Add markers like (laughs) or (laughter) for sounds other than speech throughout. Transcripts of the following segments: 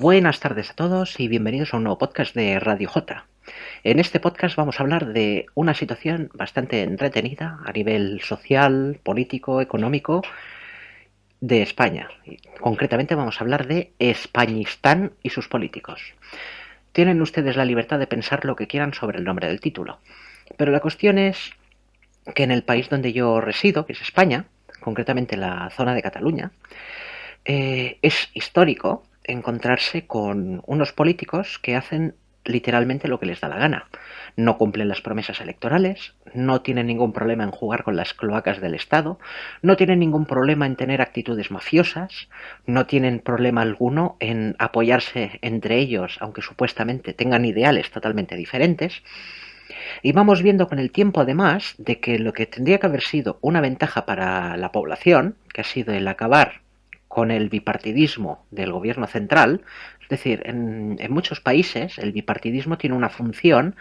Buenas tardes a todos y bienvenidos a un nuevo podcast de Radio J. En este podcast vamos a hablar de una situación bastante entretenida a nivel social, político, económico de España. Concretamente vamos a hablar de Españistán y sus políticos. Tienen ustedes la libertad de pensar lo que quieran sobre el nombre del título, pero la cuestión es que en el país donde yo resido, que es España, concretamente la zona de Cataluña, eh, es histórico encontrarse con unos políticos que hacen literalmente lo que les da la gana. No cumplen las promesas electorales, no tienen ningún problema en jugar con las cloacas del Estado, no tienen ningún problema en tener actitudes mafiosas, no tienen problema alguno en apoyarse entre ellos, aunque supuestamente tengan ideales totalmente diferentes. Y vamos viendo con el tiempo además de que lo que tendría que haber sido una ventaja para la población, que ha sido el acabar con el bipartidismo del gobierno central, es decir, en, muchos países el bipartidismo tiene una función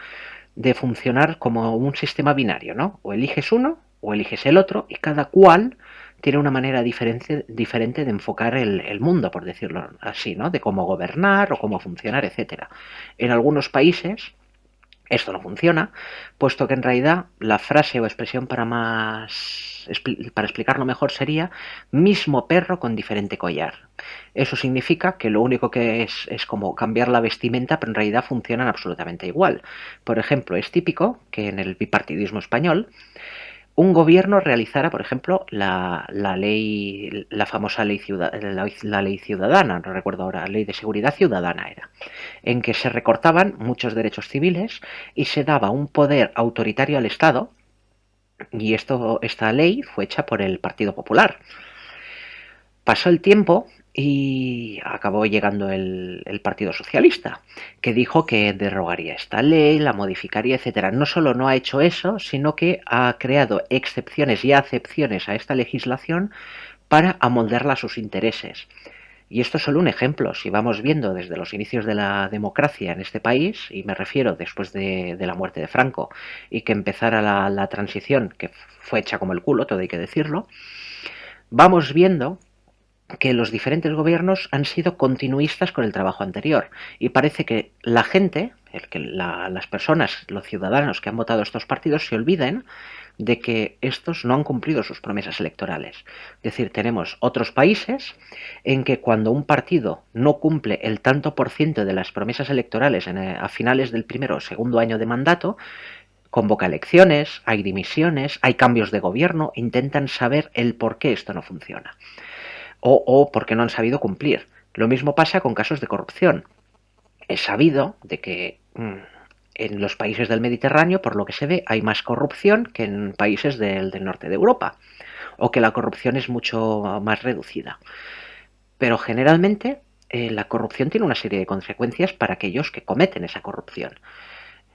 de funcionar como un sistema binario, ¿no? O eliges uno o eliges el otro y cada cual tiene una manera diferente, de enfocar el, el, mundo, por decirlo así, ¿no? De cómo gobernar o cómo funcionar, etcétera. En algunos países esto no funciona, puesto que en realidad la frase o expresión para más para explicarlo mejor sería mismo perro con diferente collar. Eso significa que lo único que es es como cambiar la vestimenta, pero en realidad funcionan absolutamente igual. Por ejemplo, es típico que en el bipartidismo español un gobierno realizara, por ejemplo, la, ley, la famosa ley, la, ciudadana, no recuerdo ahora, la ley de seguridad ciudadana era, en que se recortaban muchos derechos civiles y se daba un poder autoritario al Estado, y esto, esta ley fue hecha por el Partido Popular. Pasó el tiempo y acabó llegando el, Partido Socialista, que dijo que derogaría esta ley, la modificaría, etcétera. No solo no ha hecho eso, sino que ha creado excepciones y acepciones a esta legislación para amoldarla a sus intereses. Y esto es solo un ejemplo. Si vamos viendo desde los inicios de la democracia en este país, y me refiero después de, la muerte de Franco y que empezara la, la transición, que fue hecha como el culo, todo hay que decirlo, vamos viendo que los diferentes gobiernos han sido continuistas con el trabajo anterior y parece que la gente, las personas, los ciudadanos que han votado estos partidos se olviden de que estos no han cumplido sus promesas electorales. Es decir, tenemos otros países en que cuando un partido no cumple el tanto por ciento de las promesas electorales eh, a finales del primero o segundo año de mandato, convoca elecciones, hay dimisiones, hay cambios de gobierno, intentan saber el por qué esto no funciona o, porque no han sabido cumplir. Lo mismo pasa con casos de corrupción. Es sabido de que mm, en los países del Mediterráneo, por lo que se ve, hay más corrupción que en países del, norte de Europa, o que la corrupción es mucho más reducida. Pero generalmente eh, la corrupción tiene una serie de consecuencias para aquellos que cometen esa corrupción.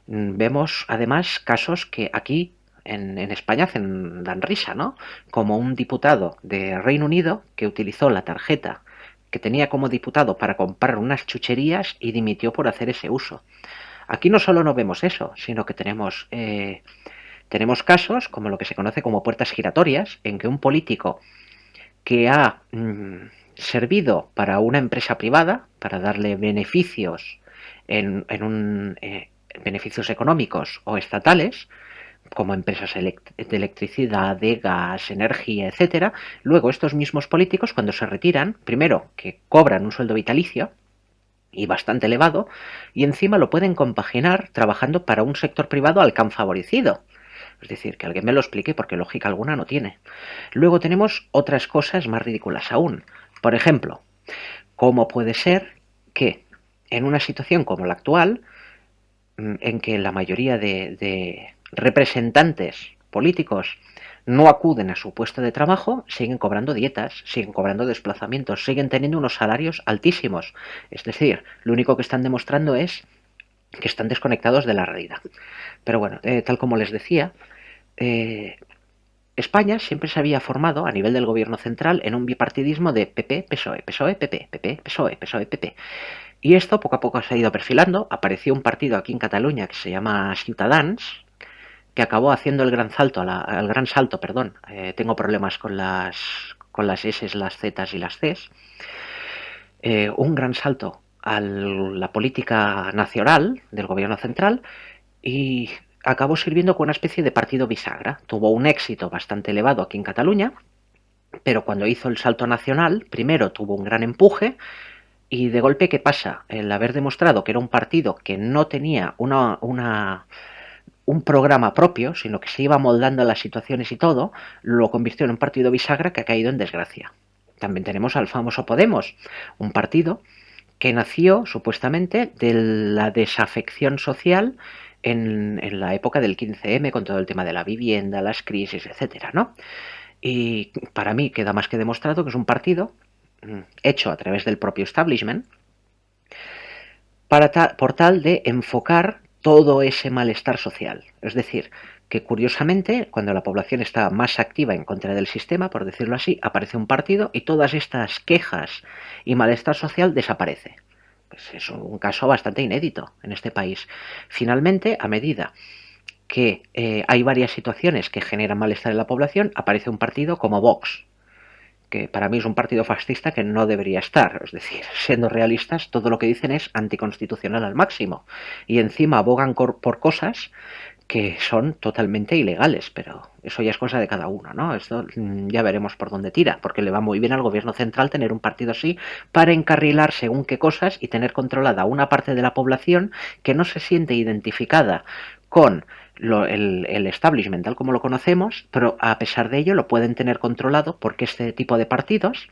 Mm, vemos además casos que aquí en, España hacen, dan risa, ¿no? Como un diputado de Reino Unido que utilizó la tarjeta que tenía como diputado para comprar unas chucherías y dimitió por hacer ese uso. Aquí no solo no vemos eso, sino que tenemos, eh, tenemos casos como lo que se conoce como puertas giratorias, en que un político que ha mm, servido para una empresa privada, para darle beneficios en, un, eh, beneficios económicos o estatales, como empresas de electricidad, de gas, energía, etcétera. Luego estos mismos políticos cuando se retiran, primero que cobran un sueldo vitalicio y bastante elevado, y encima lo pueden compaginar trabajando para un sector privado al que han favorecido. Es decir, que alguien me lo explique porque lógica alguna no tiene. Luego tenemos otras cosas más ridículas aún. Por ejemplo, ¿cómo puede ser que en una situación como la actual, mm, en que la mayoría de representantes políticos no acuden a su puesto de trabajo, siguen cobrando dietas, siguen cobrando desplazamientos, siguen teniendo unos salarios altísimos. Es decir, lo único que están demostrando es que están desconectados de la realidad. Pero bueno, eh, tal como les decía, eh, España siempre se había formado a nivel del gobierno central en un bipartidismo de PP, PSOE, PSOE, PP, PP, PSOE, PSOE, PP. Y esto poco a poco se ha ido perfilando. Apareció un partido aquí en Cataluña que se llama Ciutadans, que acabó haciendo el gran salto, el gran salto, perdón, eh, tengo problemas con las, con las S, las Z y las C, eh, un gran salto a la política nacional del gobierno central y acabó sirviendo como una especie de partido bisagra. Tuvo un éxito bastante elevado aquí en Cataluña, pero cuando hizo el salto nacional, primero tuvo un gran empuje y de golpe, ¿qué pasa? El haber demostrado que era un partido que no tenía una, un programa propio, sino que se iba moldando a las situaciones y todo, lo convirtió en un partido bisagra que ha caído en desgracia. También tenemos al famoso Podemos, un partido que nació supuestamente de la desafección social en, la época del 15M con todo el tema de la vivienda, las crisis, etcétera, ¿no? Y para mí queda más que demostrado que es un partido mm, hecho a través del propio establishment para por tal de enfocar todo ese malestar social. Es decir, que curiosamente, cuando la población está más activa en contra del sistema, por decirlo así, aparece un partido y todas estas quejas y malestar social desaparece. Pues es un caso bastante inédito en este país. Finalmente, a medida que eh, hay varias situaciones que generan malestar en la población, aparece un partido como Vox, que para mí es un partido fascista que no debería estar. Es decir, (laughs) siendo realistas, todo lo que dicen es anticonstitucional al máximo. Y encima abogan por cosas que son totalmente ilegales, pero eso ya es cosa de cada uno, ¿no? Esto mm, ya veremos por dónde tira, porque le va muy bien al gobierno central tener un partido así para encarrilar según qué cosas y tener controlada una parte de la población que no se siente identificada con el, el, establishment tal como lo conocemos, pero a pesar de ello lo pueden tener controlado porque este tipo de partidos,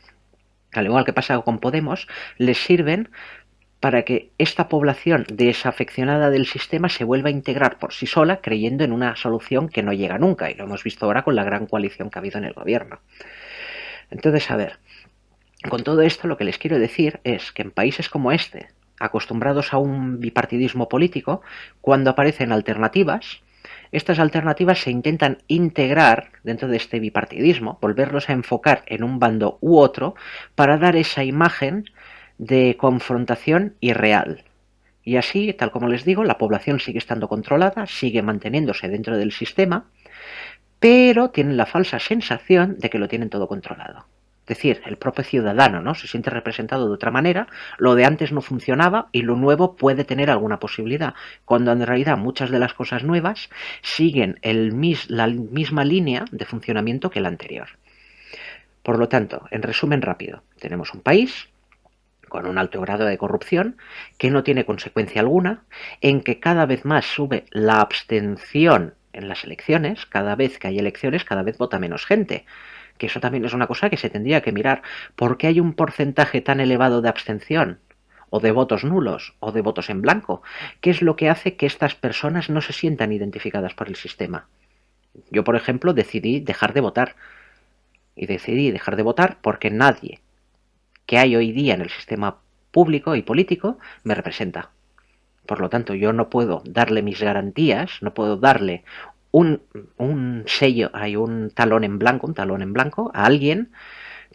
al igual que pasa con Podemos, les sirven para que esta población desafeccionada del sistema se vuelva a integrar por sí sola creyendo en una solución que no llega nunca y lo hemos visto ahora con la gran coalición que ha habido en el gobierno. Entonces, a ver, con todo esto lo que les quiero decir es que en países como este, acostumbrados a un bipartidismo político, cuando aparecen alternativas, estas alternativas se intentan integrar dentro de este bipartidismo, volverlos a enfocar en un bando u otro, para dar esa imagen de confrontación irreal. Y así, tal como les digo, la población sigue estando controlada, sigue manteniéndose dentro del sistema, pero tienen la falsa sensación de que lo tienen todo controlado. Es decir, el propio ciudadano ¿no? se siente representado de otra manera, lo de antes no funcionaba y lo nuevo puede tener alguna posibilidad, cuando en realidad muchas de las cosas nuevas siguen la misma línea de funcionamiento que la anterior. Por lo tanto, en resumen rápido, tenemos un país con un alto grado de corrupción, que no tiene consecuencia alguna, en que cada vez más sube la abstención en las elecciones, cada vez que hay elecciones, cada vez vota menos gente. Que eso también es una cosa que se tendría que mirar. ¿Por qué hay un porcentaje tan elevado de abstención? o de votos nulos, o de votos en blanco. ¿Qué es lo que hace que estas personas no se sientan identificadas por el sistema? Yo, por ejemplo, decidí dejar de votar. Y decidí dejar de votar porque nadie que hay hoy día en el sistema público y político me representa. Por lo tanto, yo no puedo darle mis garantías, no puedo darle un, sello, hay un talón en blanco, un talón en blanco a alguien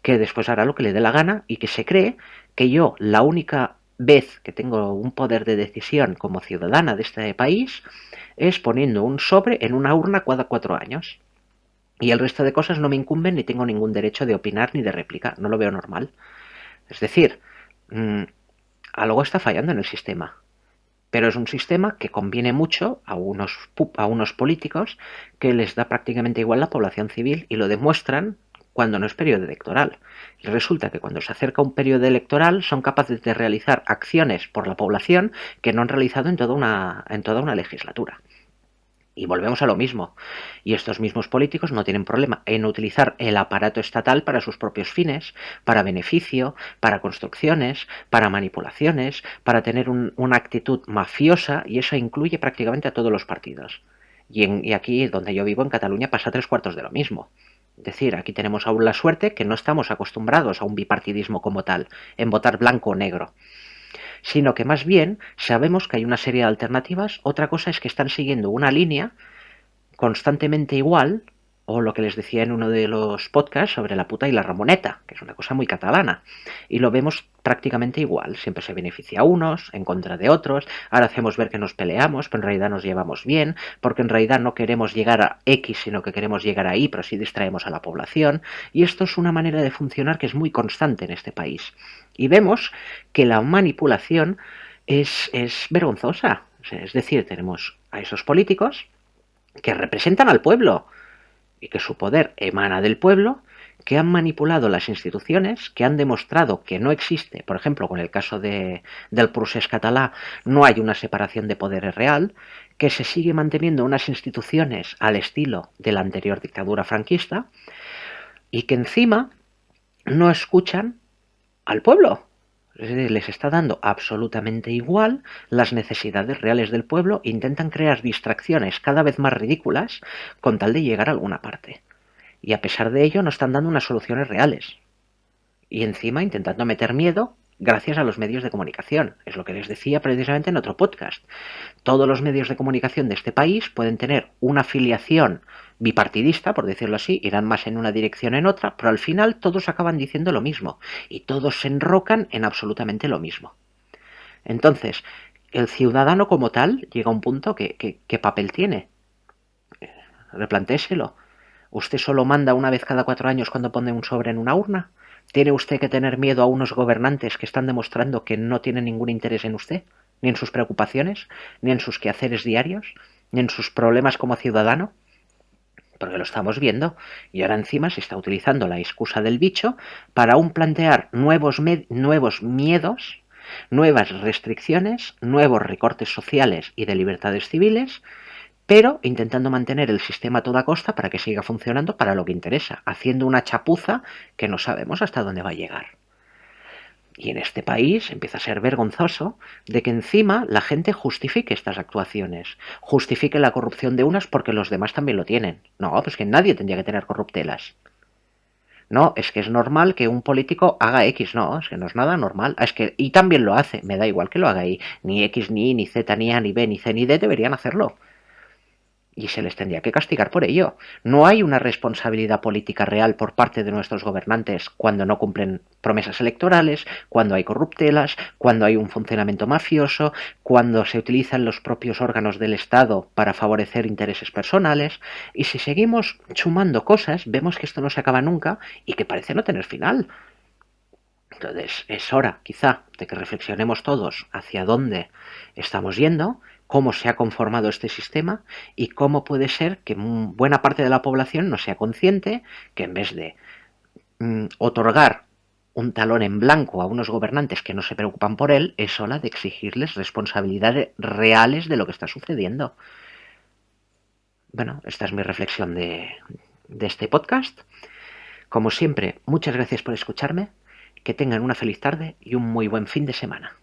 que después hará lo que le dé la gana y que se cree que yo la única vez que tengo un poder de decisión como ciudadana de este país es poniendo un sobre en una urna cada cuatro años. Y el resto de cosas no me incumben ni tengo ningún derecho de opinar ni de réplica. No lo veo normal. Es decir, mm, algo está fallando en el sistema. Pero es un sistema que conviene mucho a unos, a unos políticos que les da prácticamente igual la población civil y lo demuestran cuando no es periodo electoral. Y resulta que cuando se acerca un periodo electoral son capaces de realizar acciones por la población que no han realizado en toda una, en toda una legislatura. Y volvemos a lo mismo. Y estos mismos políticos no tienen problema en utilizar el aparato estatal para sus propios fines, para beneficio, para construcciones, para manipulaciones, para tener una actitud mafiosa, y eso incluye prácticamente a todos los partidos. Y, y aquí, donde yo vivo, en Cataluña, pasa tres cuartos de lo mismo. Es decir, aquí tenemos aún la suerte que no estamos acostumbrados a un bipartidismo como tal, en votar blanco o negro sino que más bien sabemos que hay una serie de alternativas. Otra cosa es que están siguiendo una línea constantemente igual o lo que les decía en uno de los podcasts sobre la puta y la ramoneta, que es una cosa muy catalana. Y lo vemos prácticamente igual. Siempre se beneficia a unos, en contra de otros. Ahora hacemos ver que nos peleamos, pero en realidad nos llevamos bien, porque en realidad no queremos llegar a X, sino que queremos llegar a Y, pero sí distraemos a la población. Y esto es una manera de funcionar que es muy constante en este país. Y vemos que la manipulación es, es vergonzosa. Es decir, tenemos a esos políticos que representan al pueblo y que su poder emana del pueblo, que han manipulado las instituciones, que han demostrado que no existe, por ejemplo, con el caso de, del procés catalá, no hay una separación de poderes real, que se sigue manteniendo unas instituciones al estilo de la anterior dictadura franquista, y que encima no escuchan al pueblo, les está dando absolutamente igual las necesidades reales del pueblo, intentan crear distracciones cada vez más ridículas con tal de llegar a alguna parte. Y a pesar de ello no están dando unas soluciones reales. Y encima intentando meter miedo gracias a los medios de comunicación. Es lo que les decía precisamente en otro podcast. Todos los medios de comunicación de este país pueden tener una afiliación bipartidista, por decirlo así, irán más en una dirección en otra, pero al final todos acaban diciendo lo mismo y todos se enrocan en absolutamente lo mismo. Entonces, el ciudadano como tal llega a un punto que, ¿qué papel tiene? Replantéselo. ¿Usted solo manda una vez cada cuatro años cuando pone un sobre en una urna? ¿Tiene usted que tener miedo a unos gobernantes que están demostrando que no tienen ningún interés en usted, ni en sus preocupaciones, ni en sus quehaceres diarios, ni en sus problemas como ciudadano? Porque lo estamos viendo. Y ahora encima se está utilizando la excusa del bicho para aún plantear nuevos, nuevos miedos, nuevas restricciones, nuevos recortes sociales y de libertades civiles pero intentando mantener el sistema a toda costa para que siga funcionando para lo que interesa, haciendo una chapuza que no sabemos hasta dónde va a llegar. Y en este país empieza a ser vergonzoso de que encima la gente justifique estas actuaciones, justifique la corrupción de unas porque los demás también lo tienen. No, pues que nadie tendría que tener corruptelas. No, es que es normal que un político haga X, no, es que no es nada normal. Es que, y también lo hace, me da igual que lo haga Y. Ni X, ni Y, ni Z, ni A, ni B, ni C, ni D deberían hacerlo y se les tendría que castigar por ello. No hay una responsabilidad política real por parte de nuestros gobernantes cuando no cumplen promesas electorales, cuando hay corruptelas, cuando hay un funcionamiento mafioso, cuando se utilizan los propios órganos del Estado para favorecer intereses personales, y si seguimos sumando cosas, vemos que esto no se acaba nunca y que parece no tener final. Entonces es hora, quizá, de que reflexionemos todos hacia dónde estamos yendo cómo se ha conformado este sistema y cómo puede ser que buena parte de la población no sea consciente que en vez de mm, otorgar un talón en blanco a unos gobernantes que no se preocupan por él, es hora de exigirles responsabilidades reales de lo que está sucediendo. Bueno, esta es mi reflexión de, de este podcast. Como siempre, muchas gracias por escucharme, que tengan una feliz tarde y un muy buen fin de semana.